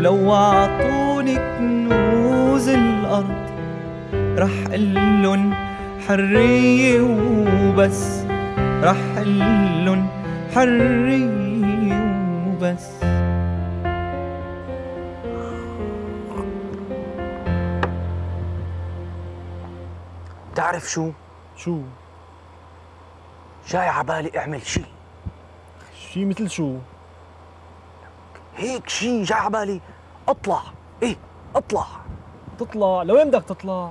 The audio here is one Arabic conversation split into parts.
ولو عطوني كنوز الأرض رح قلن حرية وبس رح قلن حرية وبس بتعرف شو؟ شو؟ جاي عبالي اعمل شي شي مثل شو؟ هيك شي جاي عبالي اطلع. إيه اطلع. تطلع. لوين بدك تطلع؟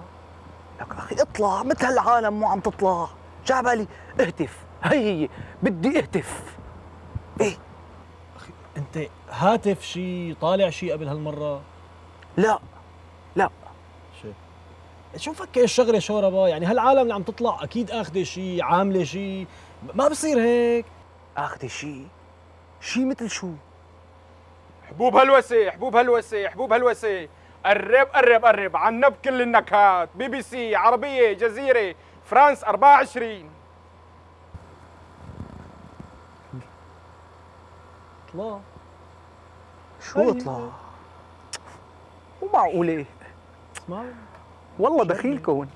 لك أخي اطلع. مثل هالعالم مو عم تطلع. جاي عبالي اهتف. هي هي. بدي اهتف. إيه. أخي أنت هاتف شي طالع شي قبل هالمرة؟ لا. لا. شو؟ شو مفكر الشغله شوربة؟ يعني هالعالم اللي عم تطلع أكيد آخذة شي عاملة شي. ما بصير هيك. اخذ شي. شي مثل شو؟ حبوب هلوسه حبوب هلوسه حبوب هلوسه قرب قرب قرب. عنب كل النكهات. بي بي سي عربية جزيرة. فرانس 24 طلع شو اطلع؟ مو معقولة. اسمع. والله دخيلكم